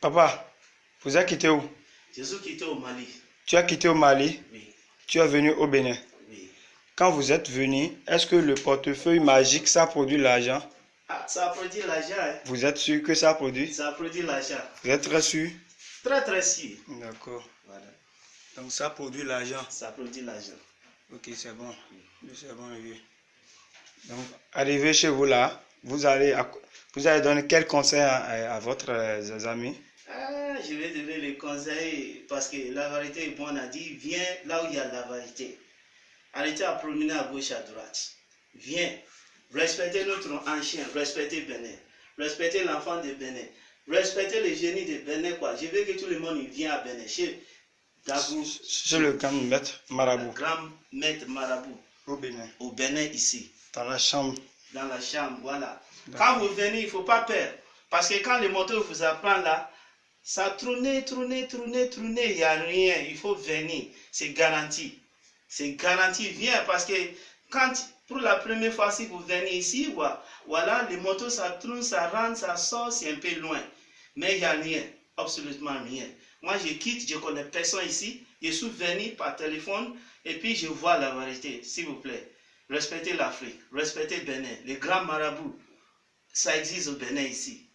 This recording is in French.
Papa, vous avez quitté où? Je suis quitté au Mali. Tu as quitté au Mali, Oui, tu es venu au Bénin? oui. Quand vous êtes venu, est-ce que le portefeuille magique, ça produit l'argent? Ah, ça a produit l'argent. hein. Vous êtes sûr que ça produit? Ça a produit l'argent. Vous êtes très sûr? Très, très sûr. D'accord. Voilà. Donc ça produit l'argent? Ça produit l'argent. Ok, c'est bon. C'est bon, oui. Donc, arrivé chez vous là, vous allez, vous allez donner quel conseil à, à votre euh, amis? Ah, je vais donner les conseils parce que la vérité, bon, on a dit, viens là où il y a la vérité. Arrêtez à promener à gauche, à droite. Viens. Respectez notre ancien, respectez Bénin. Respectez l'enfant de Bénin. Respectez le génie de Bénin, quoi. Je veux que tout le monde vienne à Bénin. Chez Dagou, C'est le grand maître marabout grand maître marabout au Bénin, au Bénin ici. dans la chambre. Dans la chambre, voilà. Quand vous venez, il ne faut pas peur. Parce que quand le moteur vous apprend là, ça tourne, tourne, tourne, tourne, il n'y a rien. Il faut venir. C'est garanti. C'est garanti. Viens parce que quand, pour la première fois, si vous venez ici, voilà, voilà le moteur, ça tourne, ça rentre, ça sort, c'est un peu loin. Mais il n'y a rien. Absolument rien. Moi, je quitte, je connais personne ici. Je suis venu par téléphone et puis je vois la vérité, s'il vous plaît. Respectez l'Afrique, respectez Bénin, les grands marabouts. Ça existe au Bénin ici.